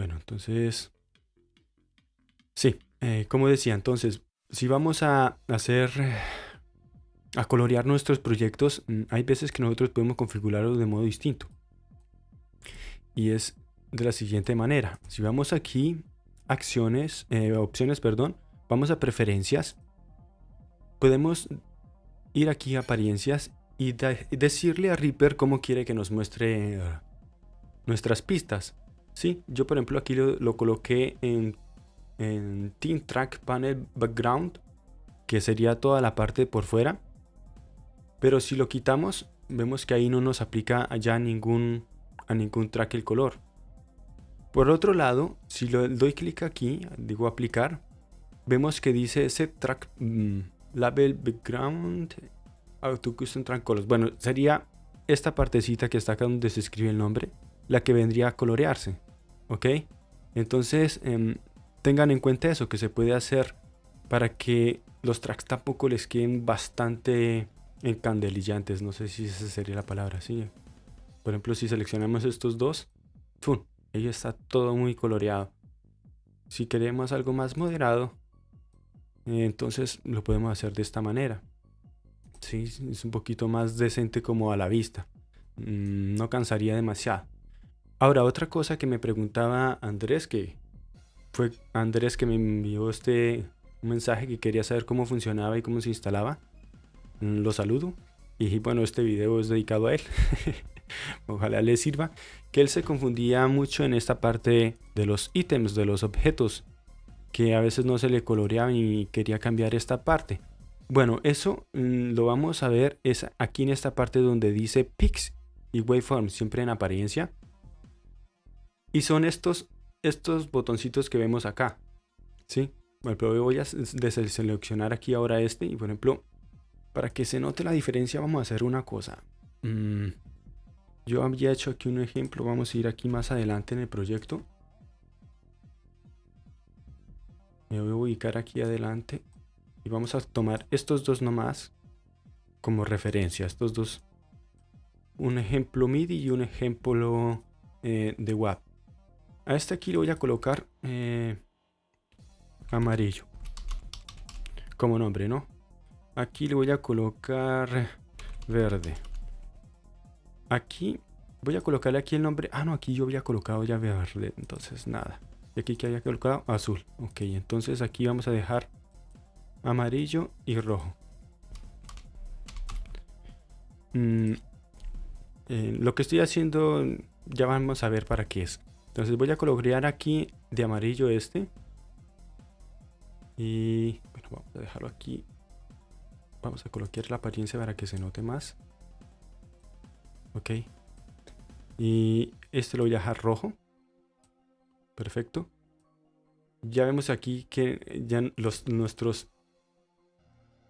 Bueno, entonces... Sí, eh, como decía, entonces, si vamos a hacer... A colorear nuestros proyectos, mm, hay veces que nosotros podemos configurarlos de modo distinto. Y es de la siguiente manera. Si vamos aquí, acciones, eh, opciones, perdón, vamos a preferencias. Podemos ir aquí a apariencias y decirle a Reaper cómo quiere que nos muestre nuestras pistas. Sí, yo por ejemplo aquí lo, coloqué en, en Team Track Panel Background, que sería toda la parte por fuera. Pero si lo quitamos, vemos que ahí no nos aplica ya ningún, a ningún track el color. Por otro lado, si lo doy clic aquí, digo aplicar, vemos que dice set track mm, label background auto custom track colors. Bueno, sería esta partecita que está acá donde se escribe el nombre, la que vendría a colorearse. ¿Ok? Entonces em, tengan en cuenta eso, que se puede hacer para que los tracks tampoco les queden bastante encandelillantes, no sé si esa sería la palabra, sí. Por ejemplo, si seleccionamos estos dos, ¡fum! ahí está todo muy coloreado. Si queremos algo más moderado, entonces lo podemos hacer de esta manera. Sí, es un poquito más decente como a la vista. Mm, no cansaría demasiado. Ahora, otra cosa que me preguntaba Andrés, que fue Andrés que me envió este mensaje que quería saber cómo funcionaba y cómo se instalaba. Mm, lo saludo. Y bueno, este video es dedicado a él. Ojalá le sirva. Que él se confundía mucho en esta parte de los ítems, de los objetos. Que a veces no se le coloreaba y quería cambiar esta parte. Bueno, eso mm, lo vamos a ver es aquí en esta parte donde dice Pix y Waveform, siempre en apariencia. Y son estos, estos botoncitos que vemos acá. ¿Sí? Bueno, pero voy a deseleccionar aquí ahora este. Y por ejemplo, para que se note la diferencia vamos a hacer una cosa. Mm, yo había hecho aquí un ejemplo. Vamos a ir aquí más adelante en el proyecto. Me voy a ubicar aquí adelante. Y vamos a tomar estos dos nomás como referencia. Estos dos. Un ejemplo MIDI y un ejemplo eh, de WAP. A este aquí le voy a colocar eh, amarillo. Como nombre, ¿no? Aquí le voy a colocar verde. Aquí voy a colocarle aquí el nombre. Ah, no, aquí yo había colocado ya verde. Entonces, nada. Y aquí que había colocado azul. Ok, entonces aquí vamos a dejar amarillo y rojo. Mm, eh, lo que estoy haciendo ya vamos a ver para qué es. Entonces voy a colorear aquí de amarillo este. Y bueno, vamos a dejarlo aquí. Vamos a colocar la apariencia para que se note más. Ok. Y este lo voy a dejar rojo. Perfecto. Ya vemos aquí que ya los, nuestros,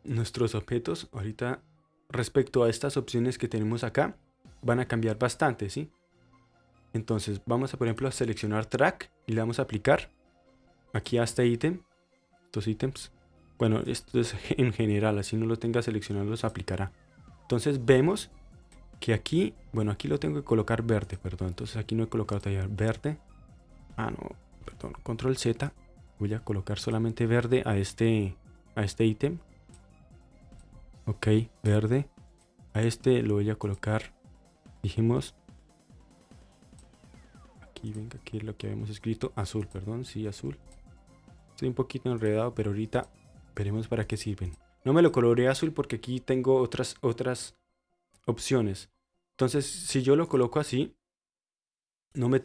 nuestros objetos ahorita respecto a estas opciones que tenemos acá van a cambiar bastante, ¿sí? Entonces vamos a por ejemplo a seleccionar track y le vamos a aplicar aquí a este ítem, estos ítems. Bueno, esto es en general, así no lo tenga seleccionado, los aplicará. Entonces vemos que aquí, bueno, aquí lo tengo que colocar verde, perdón. Entonces aquí no he colocado todavía verde. Ah, no, perdón, control Z. Voy a colocar solamente verde a este a este ítem. Ok, verde. A este lo voy a colocar, dijimos, y venga, aquí es lo que habíamos escrito. Azul, perdón, sí, azul. Estoy un poquito enredado, pero ahorita veremos para qué sirven. No me lo coloreé azul porque aquí tengo otras, otras opciones. Entonces, si yo lo coloco así, no me,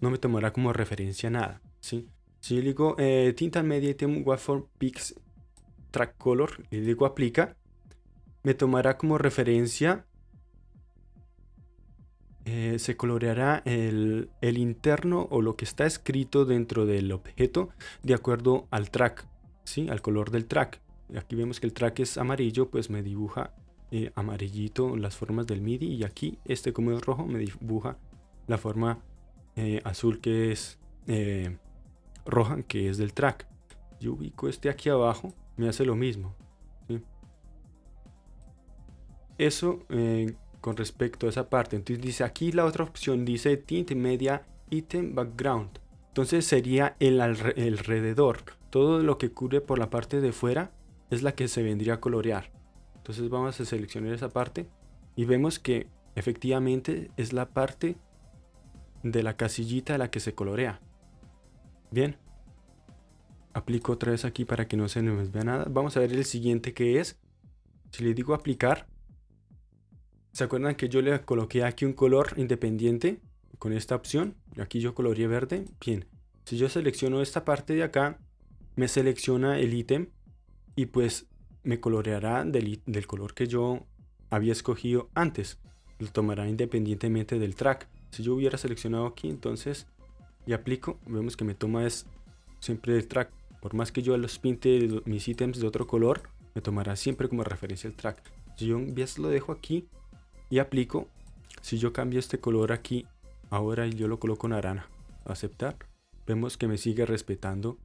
no me tomará como referencia nada. ¿sí? Si yo digo eh, tinta media item waveform pix track color y digo aplica, me tomará como referencia eh, se coloreará el, interno o lo que está escrito dentro del objeto de acuerdo al track, ¿sí? al color del track. Aquí vemos que el track es amarillo, pues me dibuja eh, amarillito las formas del MIDI y aquí este como es rojo me dibuja la forma eh, azul que es roja que es del track. Yo ubico este aquí abajo, me hace lo mismo. Eso con respecto a esa parte. Entonces dice aquí la otra opción dice tint media item background. Entonces sería el alrededor. Todo lo que cubre por la parte de fuera es la que se vendría a colorear. Entonces vamos a seleccionar esa parte y vemos que efectivamente es la parte de la casillita la que se colorea. Bien. Aplico otra vez aquí para que no se nos vea nada. Vamos a ver el siguiente que es. Si le digo aplicar. ¿Se acuerdan que yo le coloqué aquí un color independiente con esta opción? Aquí yo coloreé verde. Bien. Si yo selecciono esta parte de acá, me selecciona el ítem y pues me coloreará del, color que yo había escogido antes. Lo tomará independientemente del track. Si yo hubiera seleccionado aquí, entonces y aplico, vemos que me toma es siempre el track. Por más que yo los pinte mis ítems de otro color, me tomará siempre como referencia el track. Si yo lo dejo aquí y aplico, si yo cambio este color aquí, ahora yo lo coloco naranja, aceptar, vemos que me sigue respetando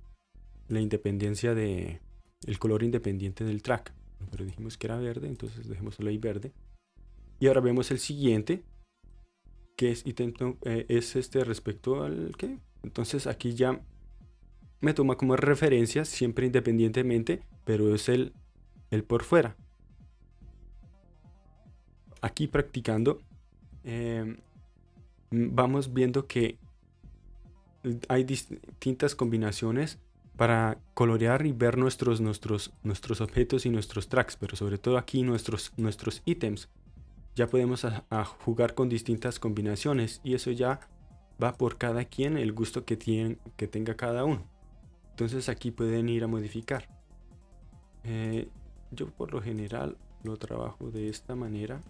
la independencia de el color independiente del track. Pero dijimos que era verde, entonces dejémoslo ahí verde. Y ahora vemos el siguiente, que es, eh, es este respecto al que. Entonces aquí ya me toma como referencia, siempre independientemente, pero es el, el por fuera. Aquí practicando, em, vamos viendo que hay distintas combinaciones para colorear y ver nuestros, nuestros, nuestros objetos y nuestros tracks, pero sobre todo aquí nuestros, nuestros ítems ya podemos jugar con distintas combinaciones y eso ya va por cada quien el gusto que, tiene, que tenga cada uno. Entonces aquí pueden ir a modificar. Eh, yo por lo general lo trabajo de esta manera.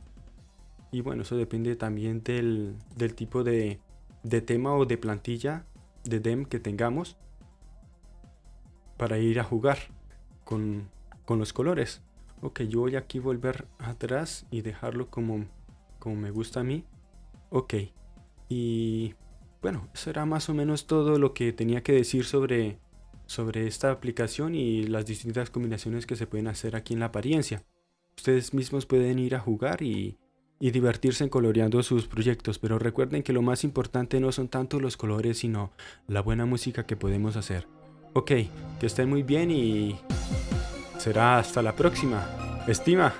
Y bueno, eso depende también del, tipo de, de, tema o de plantilla de DEM que tengamos para ir a jugar con, con los colores. Ok, yo voy aquí volver atrás y dejarlo como, como me gusta a mí. Ok, y bueno, eso era más o menos todo lo que tenía que decir sobre, sobre esta aplicación y las distintas combinaciones que se pueden hacer aquí en la apariencia. Ustedes mismos pueden ir a jugar y, y divertirse coloreando sus proyectos, pero recuerden que lo más importante no son tanto los colores, sino la buena música que podemos hacer. Ok, que estén muy bien y será hasta la próxima. Estima.